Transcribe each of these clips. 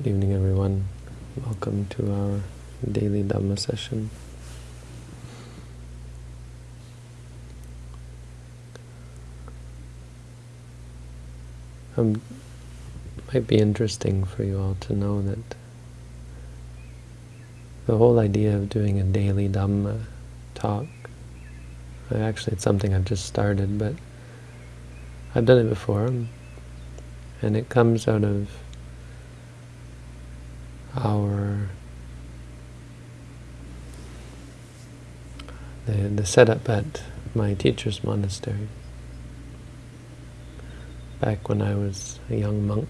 Good evening, everyone. Welcome to our daily Dhamma session. Um, might be interesting for you all to know that the whole idea of doing a daily Dhamma talk, actually it's something I've just started, but I've done it before, and it comes out of our the, the setup at my teacher's monastery back when I was a young monk.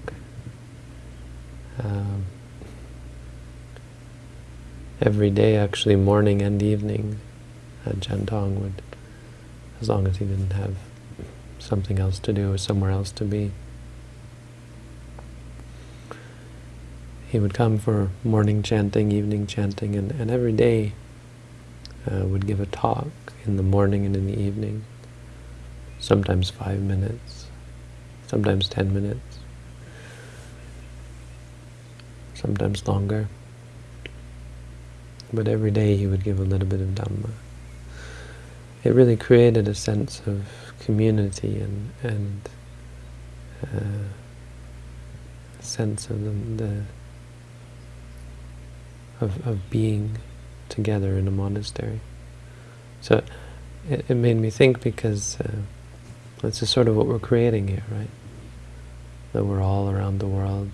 Um, every day, actually, morning and evening, Ajahn Tong would, as long as he didn't have something else to do or somewhere else to be, he would come for morning chanting, evening chanting, and, and every day uh, would give a talk in the morning and in the evening, sometimes five minutes, sometimes ten minutes, sometimes longer. But every day he would give a little bit of Dhamma. It really created a sense of community and, and uh, sense of the, the of, of being together in a monastery. So it, it made me think because uh, this is sort of what we're creating here, right? That we're all around the world.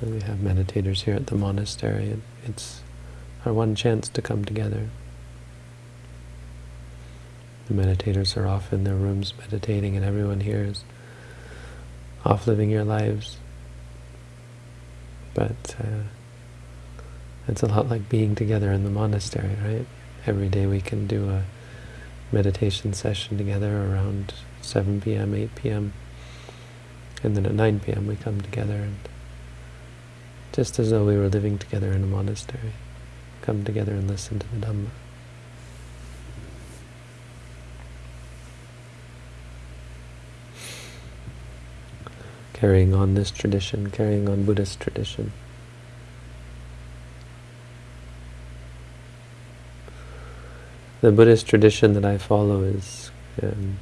And we have meditators here at the monastery. It's our one chance to come together. The meditators are off in their rooms meditating and everyone here is off living your lives. But uh, it's a lot like being together in the monastery, right? Every day we can do a meditation session together around 7 p.m., 8 p.m. And then at 9 p.m. we come together and just as though we were living together in a monastery, come together and listen to the Dhamma. Carrying on this tradition, carrying on Buddhist tradition. The Buddhist tradition that I follow is um,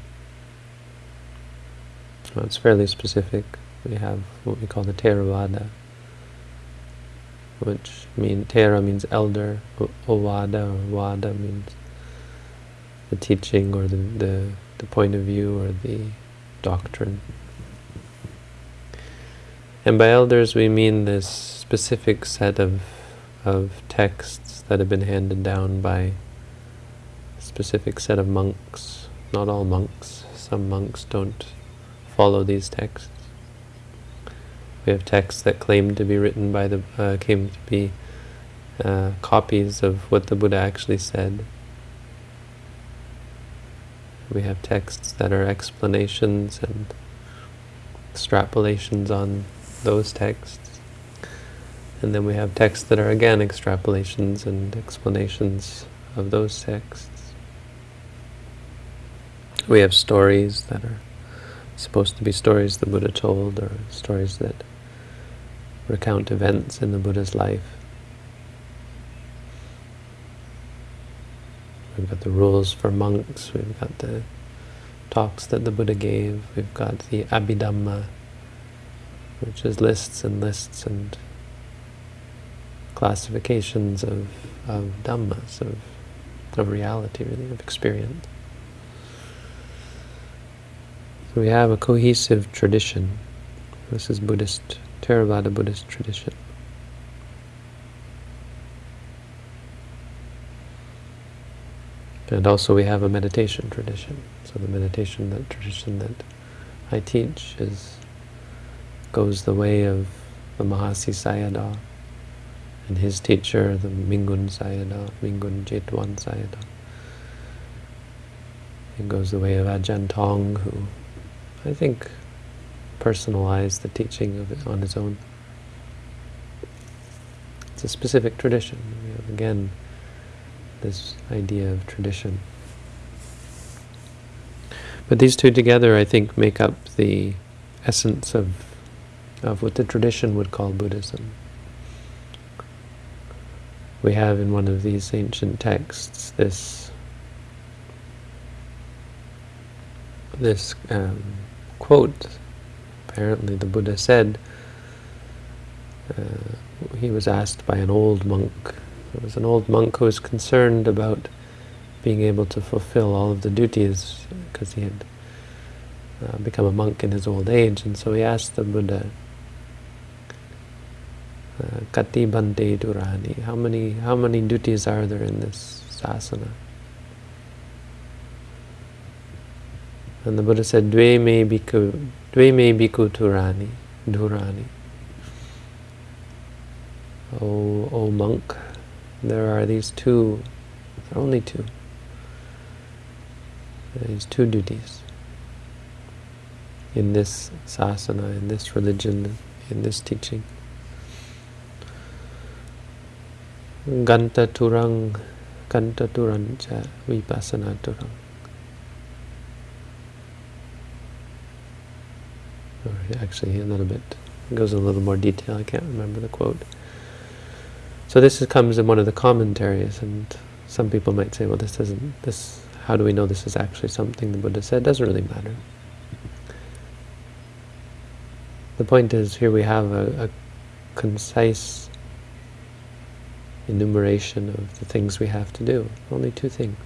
well, it's fairly specific. We have what we call the Theravada, which mean Thera means elder, Ovada or Vada means the teaching or the, the, the point of view or the doctrine. And by elders we mean this specific set of, of texts that have been handed down by specific set of monks. Not all monks. Some monks don't follow these texts. We have texts that claim to be written by the, uh, came to be uh, copies of what the Buddha actually said. We have texts that are explanations and extrapolations on those texts. And then we have texts that are again extrapolations and explanations of those texts. We have stories that are supposed to be stories the Buddha told, or stories that recount events in the Buddha's life. We've got the rules for monks, we've got the talks that the Buddha gave, we've got the Abhidhamma, which is lists and lists and classifications of, of dhammas, of, of reality, really, of experience. We have a cohesive tradition. This is Buddhist, Theravada Buddhist tradition. And also we have a meditation tradition. So the meditation that tradition that I teach is goes the way of the Mahasi Sayadaw and his teacher, the Mingun Sayadaw, Mingun Jetwan Sayadaw. It goes the way of Ajahn Tong, who I think, personalize the teaching of it on his own. It's a specific tradition. We have, again, this idea of tradition. But these two together, I think, make up the essence of of what the tradition would call Buddhism. We have in one of these ancient texts this this um, quote. Apparently, the Buddha said uh, he was asked by an old monk. It was an old monk who was concerned about being able to fulfill all of the duties because he had uh, become a monk in his old age, and so he asked the Buddha, uh, Kati bante durani, how many how many duties are there in this sasana? And the Buddha said, Dve me bhikkhu, dve me bhikkhu turani, durani. Oh, oh monk, there are these two, there are only two, these two duties in this sasana, in this religion, in this teaching. Ganta turang, ganta turancha, vipassana turang. Or actually, a little bit, goes in a little more detail, I can't remember the quote. So this is, comes in one of the commentaries, and some people might say, well, this doesn't, this, how do we know this is actually something the Buddha said? It doesn't really matter. The point is, here we have a, a concise enumeration of the things we have to do. Only two things.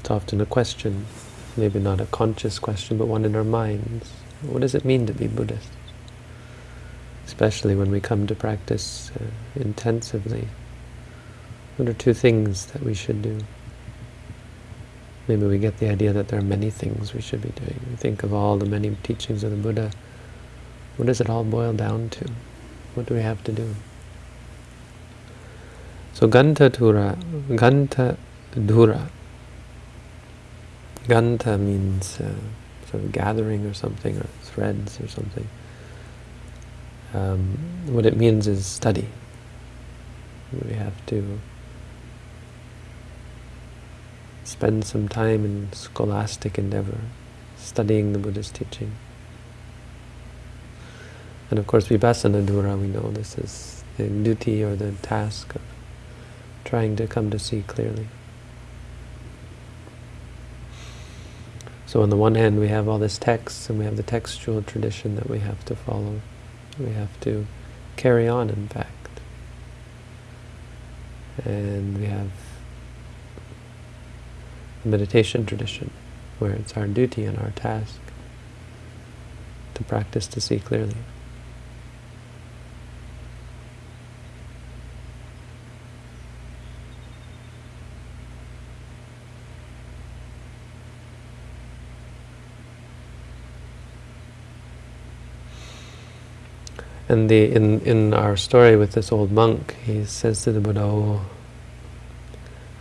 It's often a question, maybe not a conscious question, but one in our minds. What does it mean to be Buddhist? Especially when we come to practice uh, intensively. What are two things that we should do? Maybe we get the idea that there are many things we should be doing. We think of all the many teachings of the Buddha. What does it all boil down to? What do we have to do? So Ganta Dura, Ganta Dura. Ganta means uh, sort of gathering or something, or threads or something. Um, what it means is study. We have to spend some time in scholastic endeavor, studying the Buddha's teaching. And of course, vipassana dhura, we know this is the duty or the task of trying to come to see clearly. So on the one hand, we have all this text, and we have the textual tradition that we have to follow. We have to carry on, in fact. And we have the meditation tradition, where it's our duty and our task to practice to see clearly. And the in in our story with this old monk, he says to the Buddha, oh,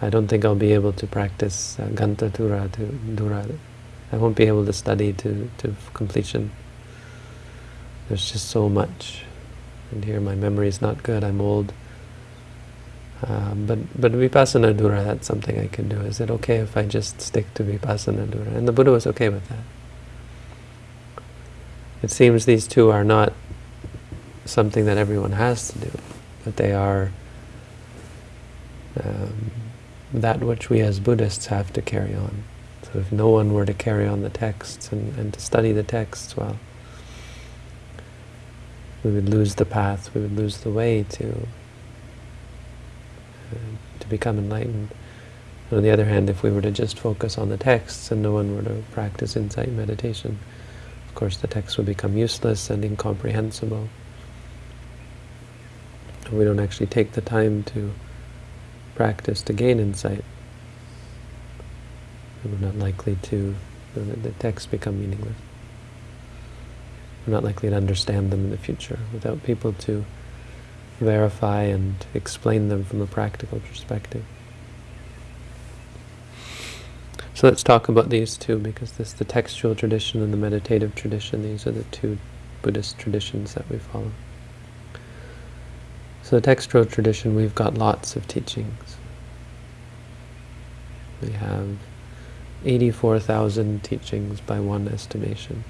I don't think I'll be able to practice uh, Ganta Dura to Dura. I won't be able to study to, to completion. There's just so much. And here my memory is not good, I'm old. Um, but but Vipassana Dhura, that's something I can do. Is it okay if I just stick to Vipassana Dhura? And the Buddha was okay with that. It seems these two are not something that everyone has to do, but they are um, that which we as Buddhists have to carry on. So if no one were to carry on the texts and, and to study the texts, well, we would lose the path, we would lose the way to uh, to become enlightened. And on the other hand, if we were to just focus on the texts and no one were to practice insight meditation, of course the texts would become useless and incomprehensible we don't actually take the time to practice to gain insight, we're not likely to, the texts become meaningless. We're not likely to understand them in the future without people to verify and explain them from a practical perspective. So let's talk about these two, because this the textual tradition and the meditative tradition, these are the two Buddhist traditions that we follow. So the textual tradition, we've got lots of teachings. We have 84,000 teachings by one estimation.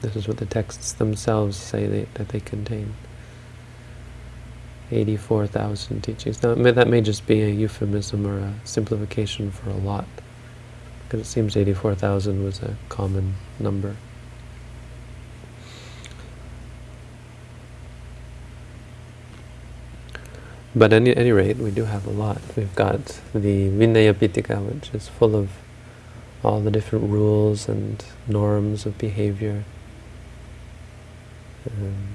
This is what the texts themselves say they, that they contain. 84,000 teachings. Now, that may just be a euphemism or a simplification for a lot, because it seems 84,000 was a common number. But at any, rate, we do have a lot. We've got the Vinaya Pitaka, which is full of all the different rules and norms of behavior. Um,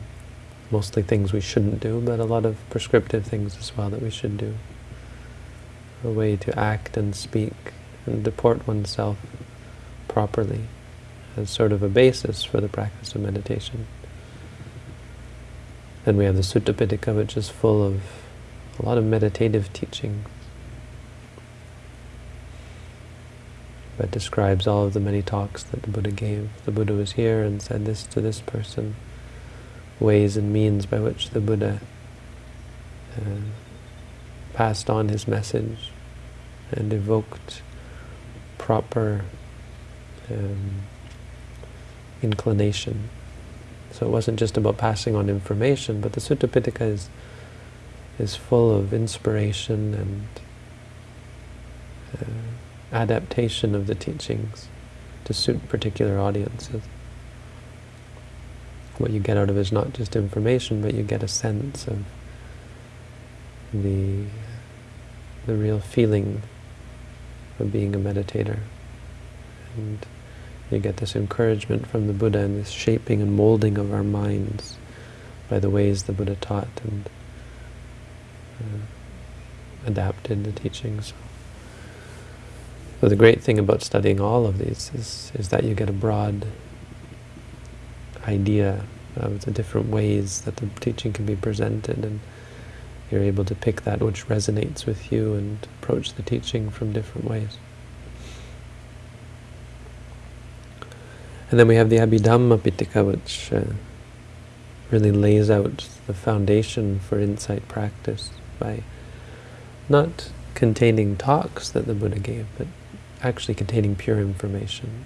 mostly things we shouldn't do, but a lot of prescriptive things as well that we should do. A way to act and speak and deport oneself properly as sort of a basis for the practice of meditation. Then we have the Sutta Pitaka, which is full of a lot of meditative teaching. that describes all of the many talks that the Buddha gave. The Buddha was here and said this to this person ways and means by which the Buddha uh, passed on his message and evoked proper um, inclination. So it wasn't just about passing on information, but the Sutta Pitaka is, is full of inspiration and uh, adaptation of the teachings to suit particular audiences what you get out of it is not just information, but you get a sense of the the real feeling of being a meditator. And you get this encouragement from the Buddha and this shaping and molding of our minds by the ways the Buddha taught and adapted the teachings. So the great thing about studying all of these is, is that you get a broad idea of the different ways that the teaching can be presented and you're able to pick that which resonates with you and approach the teaching from different ways. And then we have the Abhidhamma Pitaka, which uh, really lays out the foundation for insight practice by not containing talks that the Buddha gave, but actually containing pure information.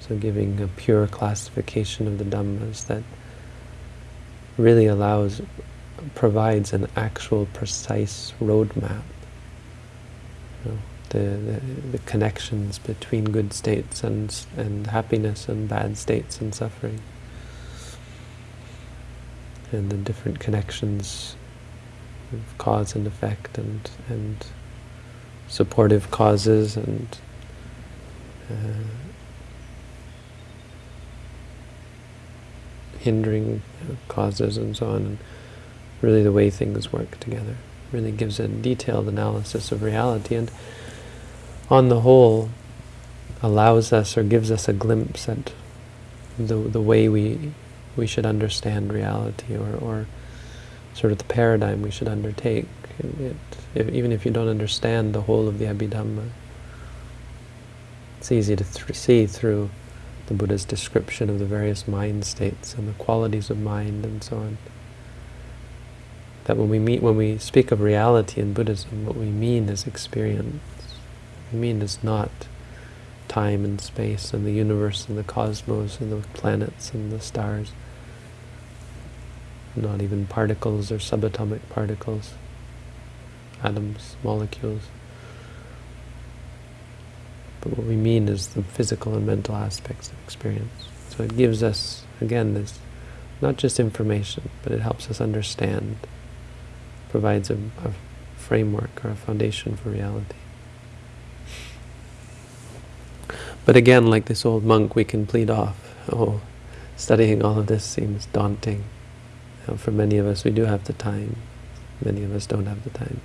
So giving a pure classification of the Dhammas that really allows, provides an actual precise roadmap. You know, the, the, the connections between good states and, and happiness and bad states and suffering. And the different connections of cause and effect and, and supportive causes and uh, hindering causes and so on, and really the way things work together. Really gives a detailed analysis of reality and on the whole allows us or gives us a glimpse at the, the way we, we should understand reality or, or sort of the paradigm we should undertake. It, if, even if you don't understand the whole of the Abhidhamma, it's easy to th see through the Buddha's description of the various mind states and the qualities of mind and so on. That when we meet, when we speak of reality in Buddhism, what we mean is experience. What we mean is not time and space and the universe and the cosmos and the planets and the stars. Not even particles or subatomic particles, atoms, molecules. But what we mean is the physical and mental aspects of experience. So it gives us, again, this not just information, but it helps us understand, provides a, a framework or a foundation for reality. But again, like this old monk, we can plead off, oh, studying all of this seems daunting. You know, for many of us, we do have the time. Many of us don't have the time.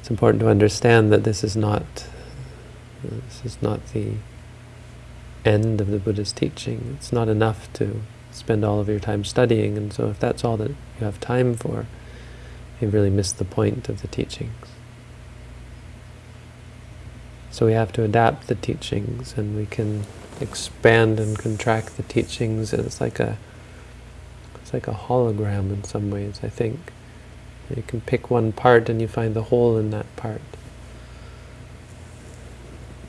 It's important to understand that this is not this is not the end of the Buddha's teaching. It's not enough to spend all of your time studying, and so if that's all that you have time for, you've really missed the point of the teachings. So we have to adapt the teachings, and we can expand and contract the teachings. It's like a it's like a hologram in some ways, I think. You can pick one part and you find the whole in that part.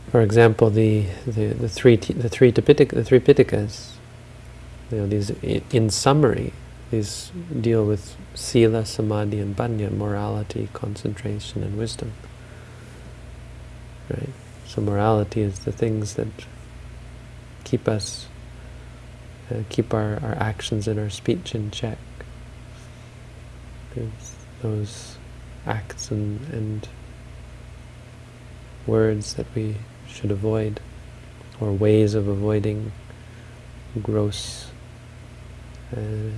For example, the the, the three the three the three Pitakas, you know, these in summary, these deal with sila, samadhi, and panya, morality, concentration, and wisdom. Right. So morality is the things that keep us, keep our, our actions and our speech in check. Those acts and, and words that we should avoid, or ways of avoiding gross uh,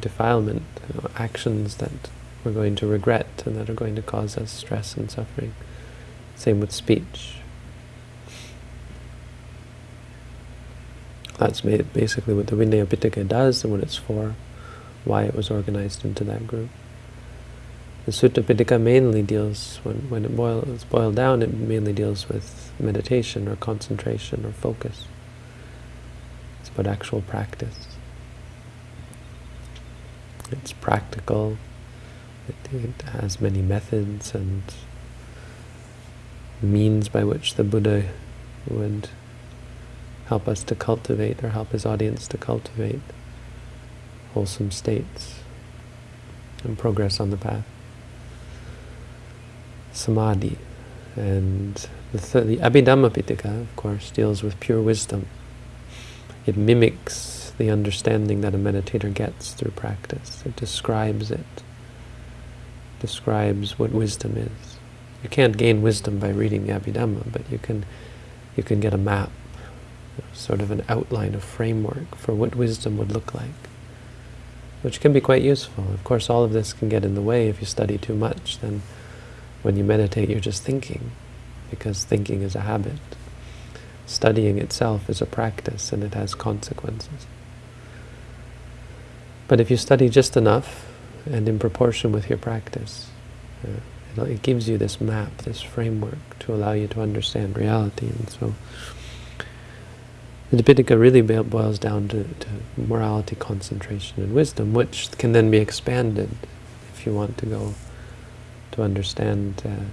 defilement, you know, actions that we're going to regret and that are going to cause us stress and suffering. Same with speech. That's basically what the Vinaya Pitaka does and what it's for, why it was organized into that group. The Sutta Pitaka mainly deals, when, when it boils boiled down, it mainly deals with meditation or concentration or focus. It's about actual practice. It's practical, it, it has many methods and means by which the Buddha would help us to cultivate or help his audience to cultivate wholesome states and progress on the path samadhi. And the, th the Abhidhamma Pitaka, of course, deals with pure wisdom. It mimics the understanding that a meditator gets through practice. It describes it, describes what wisdom is. You can't gain wisdom by reading the Abhidhamma, but you can, you can get a map, sort of an outline, a framework for what wisdom would look like, which can be quite useful. Of course, all of this can get in the way if you study too much, then when you meditate, you're just thinking, because thinking is a habit. Studying itself is a practice, and it has consequences. But if you study just enough, and in proportion with your practice, uh, it gives you this map, this framework, to allow you to understand reality. And so, the Tipitaka really boils down to, to morality, concentration, and wisdom, which can then be expanded if you want to go to understand uh,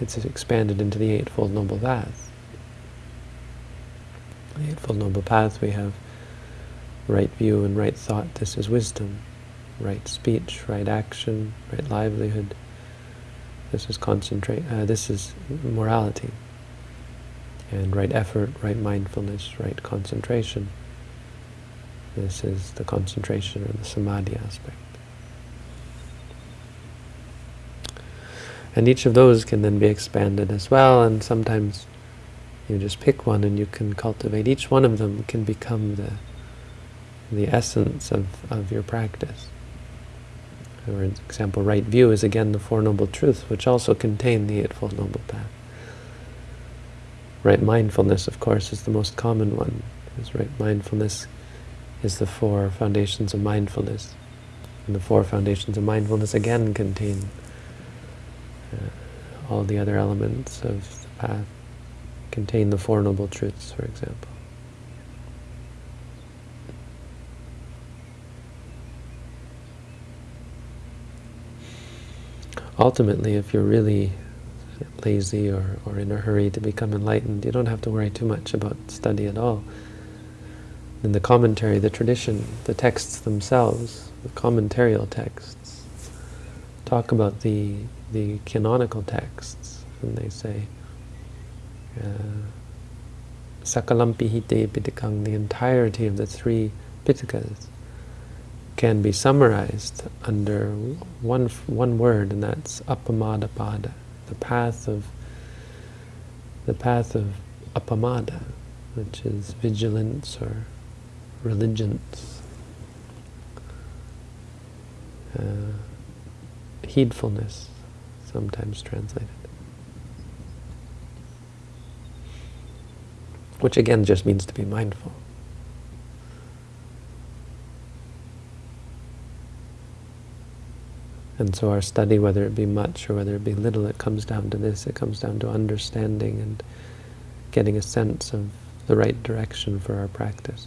it's expanded into the Eightfold Noble Path. The Eightfold Noble Path we have right view and right thought, this is wisdom. Right speech, right action, right livelihood. This is concentrate. Uh, this is morality. And right effort, right mindfulness, right concentration. This is the concentration or the samadhi aspect. And each of those can then be expanded as well, and sometimes you just pick one and you can cultivate. Each one of them can become the the essence of, of your practice. For example, right view is again the Four Noble Truths, which also contain the Eightfold Noble Path. Right mindfulness, of course, is the most common one, because right mindfulness is the four foundations of mindfulness. And the four foundations of mindfulness again contain uh, all the other elements of the path contain the Four Noble Truths, for example. Ultimately, if you're really lazy or, or in a hurry to become enlightened, you don't have to worry too much about study at all. In the commentary, the tradition, the texts themselves, the commentarial texts, talk about the the canonical texts, and they say, uh, Sakalam Pihite Pitakang, the entirety of the three Pitakas, can be summarized under one one word, and that's Appamadapada, the path of the path of Appamada, which is vigilance or religence, uh, heedfulness sometimes translated. Which again just means to be mindful. And so our study, whether it be much or whether it be little, it comes down to this. It comes down to understanding and getting a sense of the right direction for our practice.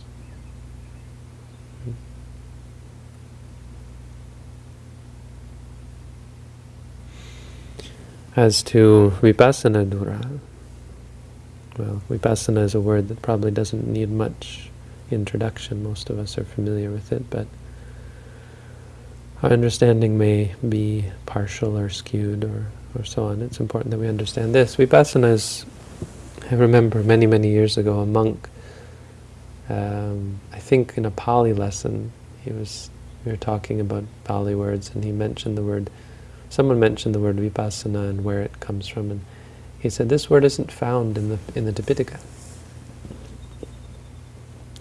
As to vipassana dhura, well, vipassana is a word that probably doesn't need much introduction. Most of us are familiar with it, but our understanding may be partial or skewed or, or so on. It's important that we understand this. Vipassana is, I remember many, many years ago, a monk, um, I think in a Pali lesson, he was, we were talking about Pali words and he mentioned the word, someone mentioned the word vipassana and where it comes from and he said this word isn't found in the in the Tipitaka.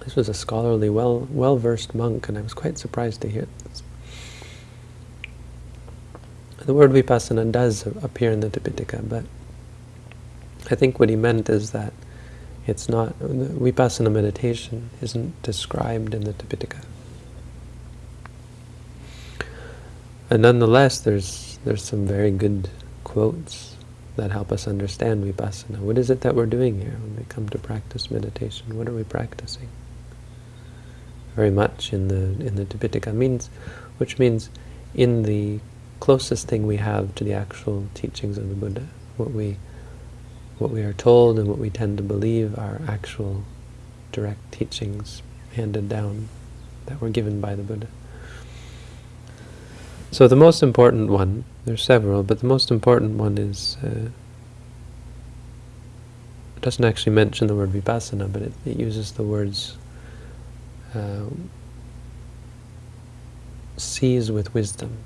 This was a scholarly, well well versed monk, and I was quite surprised to hear. The word vipassana does appear in the Tipitaka, but I think what he meant is that it's not vipassana meditation isn't described in the Tipitaka. And nonetheless, there's there's some very good quotes that help us understand vipassana. What is it that we're doing here when we come to practice meditation? What are we practicing? Very much in the in the Tipitaka means, which means in the closest thing we have to the actual teachings of the Buddha, what we what we are told and what we tend to believe are actual direct teachings handed down that were given by the Buddha. So the most important one there's several, but the most important one is, uh, it doesn't actually mention the word vipassana, but it, it uses the words uh, sees with wisdom.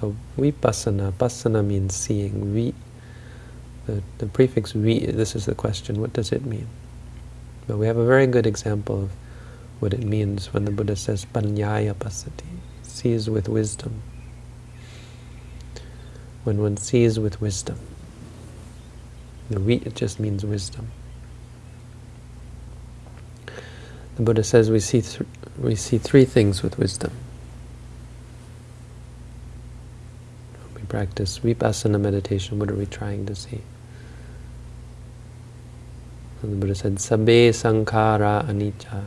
So vipassana, pasana means seeing. Vi, the, the prefix vi, this is the question, what does it mean? But we have a very good example of what it means when the Buddha says panyaya pasati, sees with wisdom when one sees with wisdom. The re it just means wisdom. The Buddha says we see we see three things with wisdom. When we practice vipassana meditation, what are we trying to see? And the Buddha said, Sabbe sankhara anicca.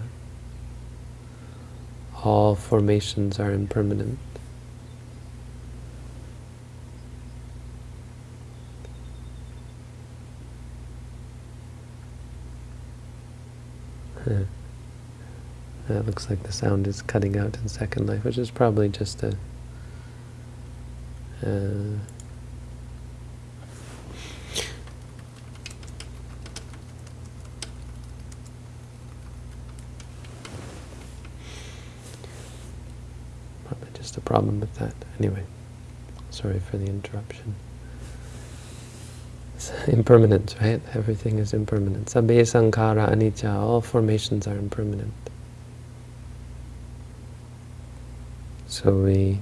All formations are impermanent. That looks like the sound is cutting out in Second Life, which is probably just a... Uh, probably just a problem with that. Anyway, sorry for the interruption. impermanent, right? Everything is impermanent. Sabbe sankhara anicca, all formations are impermanent. So we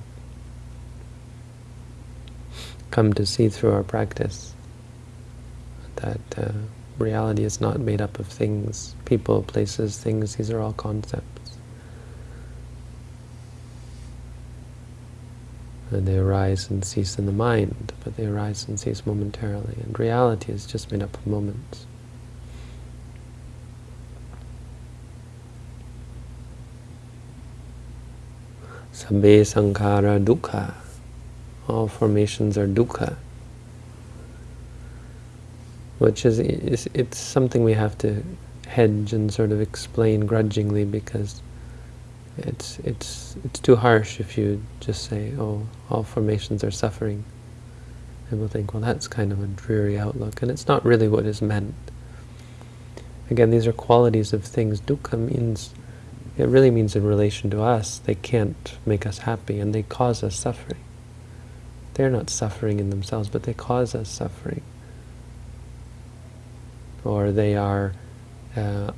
come to see through our practice that uh, reality is not made up of things, people, places, things, these are all concepts. And they arise and cease in the mind, but they arise and cease momentarily. And reality is just made up of moments. Sabbe sankhara dukkha. All formations are dukkha. Which is, is, it's something we have to hedge and sort of explain grudgingly because it's it's it's too harsh if you just say, oh, all formations are suffering. And we'll think, well, that's kind of a dreary outlook, and it's not really what is meant. Again, these are qualities of things. Dukkha means it really means in relation to us, they can't make us happy and they cause us suffering. They're not suffering in themselves, but they cause us suffering. Or they are uh,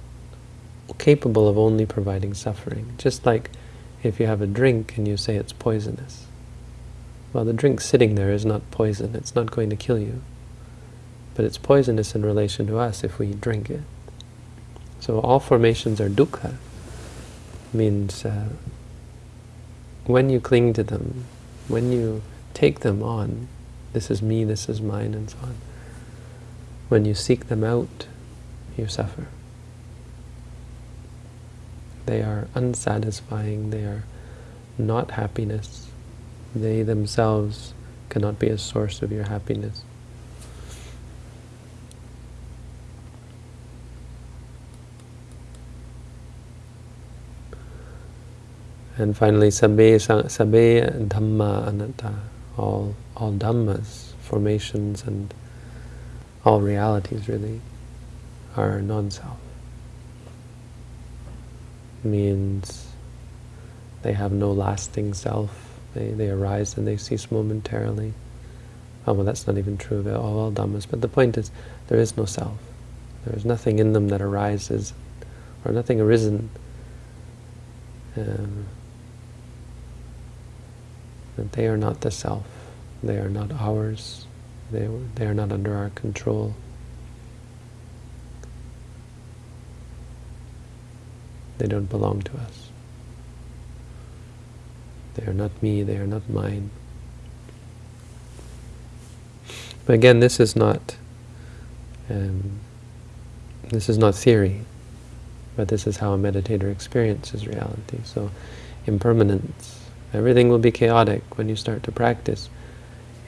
capable of only providing suffering. Just like if you have a drink and you say it's poisonous. Well, the drink sitting there is not poison. It's not going to kill you. But it's poisonous in relation to us if we drink it. So all formations are dukkha means uh, when you cling to them, when you take them on. This is me, this is mine, and so on. When you seek them out, you suffer. They are unsatisfying, they are not happiness. They themselves cannot be a source of your happiness. And finally, sabbe, sabbe dhamma anatta all, all dhammas, formations and all realities really, are non-self. Means they have no lasting self. They, they arise and they cease momentarily. Oh, well, that's not even true of all, all dhammas. But the point is, there is no self. There is nothing in them that arises, or nothing arisen. Um, that they are not the self. They are not ours. They, they are not under our control. They don't belong to us. They are not me, they are not mine. But again, this is not um, this is not theory, but this is how a meditator experiences reality. So, impermanence. Everything will be chaotic when you start to practice.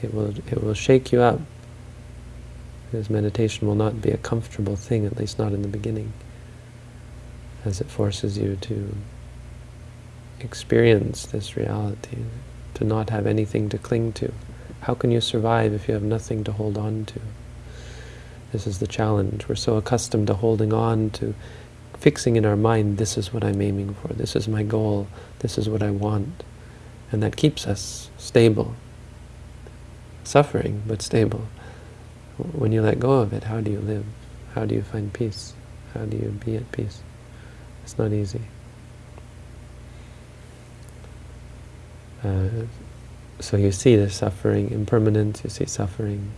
It will it will shake you up. Because meditation will not be a comfortable thing, at least not in the beginning, as it forces you to experience this reality, to not have anything to cling to. How can you survive if you have nothing to hold on to? This is the challenge. We're so accustomed to holding on to fixing in our mind, this is what I'm aiming for, this is my goal, this is what I want. And that keeps us stable. Suffering, but stable. When you let go of it, how do you live? How do you find peace? How do you be at peace? It's not easy. Uh, so you see the suffering, impermanence, you see suffering,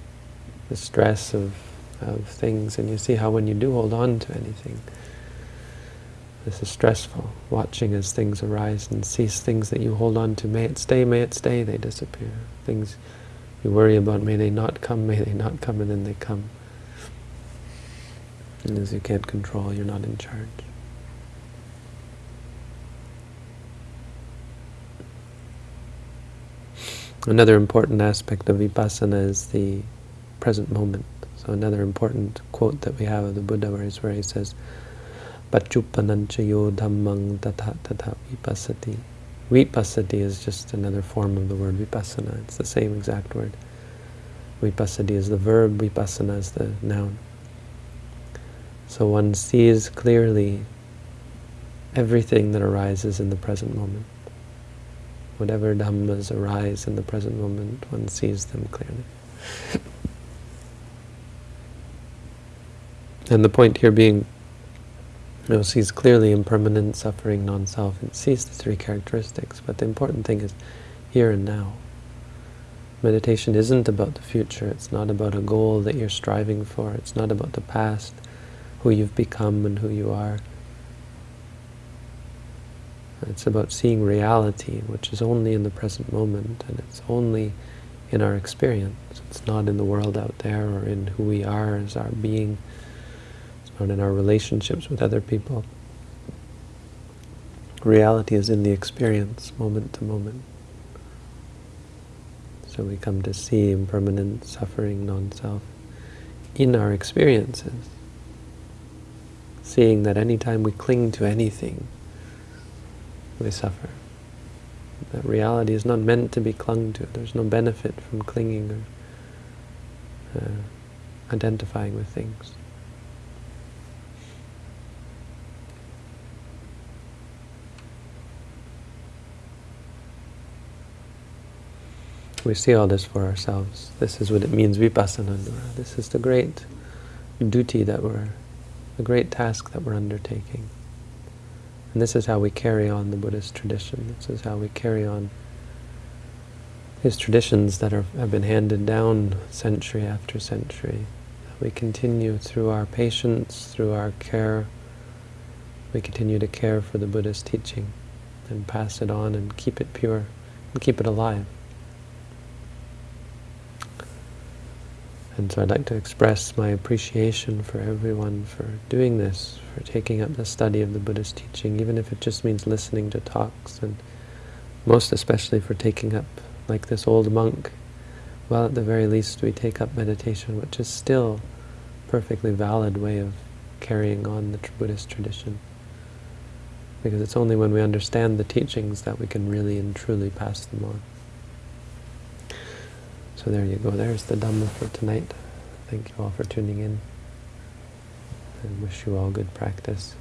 the stress of, of things, and you see how when you do hold on to anything, this is stressful, watching as things arise and cease, things that you hold on to, may it stay, may it stay, they disappear. Things you worry about, may they not come, may they not come, and then they come. And as you can't control, you're not in charge. Another important aspect of vipassana is the present moment. So another important quote that we have of the Buddha where, he says, Pachupanancha yo dhammang tatha tatha vipassati. Vipassati is just another form of the word vipassana. It's the same exact word. Vipassati is the verb, vipassana is the noun. So one sees clearly everything that arises in the present moment. Whatever dhammas arise in the present moment, one sees them clearly. And the point here being, know, sees clearly impermanent, suffering, non-self, and sees the three characteristics. But the important thing is here and now. Meditation isn't about the future. It's not about a goal that you're striving for. It's not about the past, who you've become and who you are. It's about seeing reality, which is only in the present moment, and it's only in our experience. It's not in the world out there or in who we are as our being. Not in our relationships with other people. Reality is in the experience, moment to moment. So we come to see impermanent suffering, non-self, in our experiences. Seeing that anytime we cling to anything, we suffer. That reality is not meant to be clung to. There's no benefit from clinging or uh, identifying with things. We see all this for ourselves. This is what it means, vipassana. This is the great duty that we're, the great task that we're undertaking. And this is how we carry on the Buddhist tradition. This is how we carry on his traditions that are, have been handed down century after century. We continue through our patience, through our care, we continue to care for the Buddhist teaching and pass it on and keep it pure and keep it alive. And so I'd like to express my appreciation for everyone for doing this, for taking up the study of the Buddhist teaching, even if it just means listening to talks, and most especially for taking up, like this old monk, well, at the very least we take up meditation, which is still a perfectly valid way of carrying on the Buddhist tradition. Because it's only when we understand the teachings that we can really and truly pass them on. So there you go. There's the Dhamma for tonight. Thank you all for tuning in. And wish you all good practice.